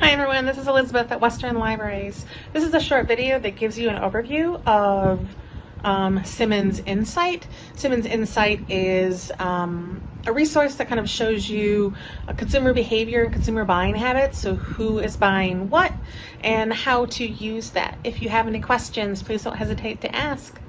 Hi everyone, this is Elizabeth at Western Libraries. This is a short video that gives you an overview of um, Simmons Insight. Simmons Insight is um, a resource that kind of shows you uh, consumer behavior and consumer buying habits, so who is buying what and how to use that. If you have any questions, please don't hesitate to ask.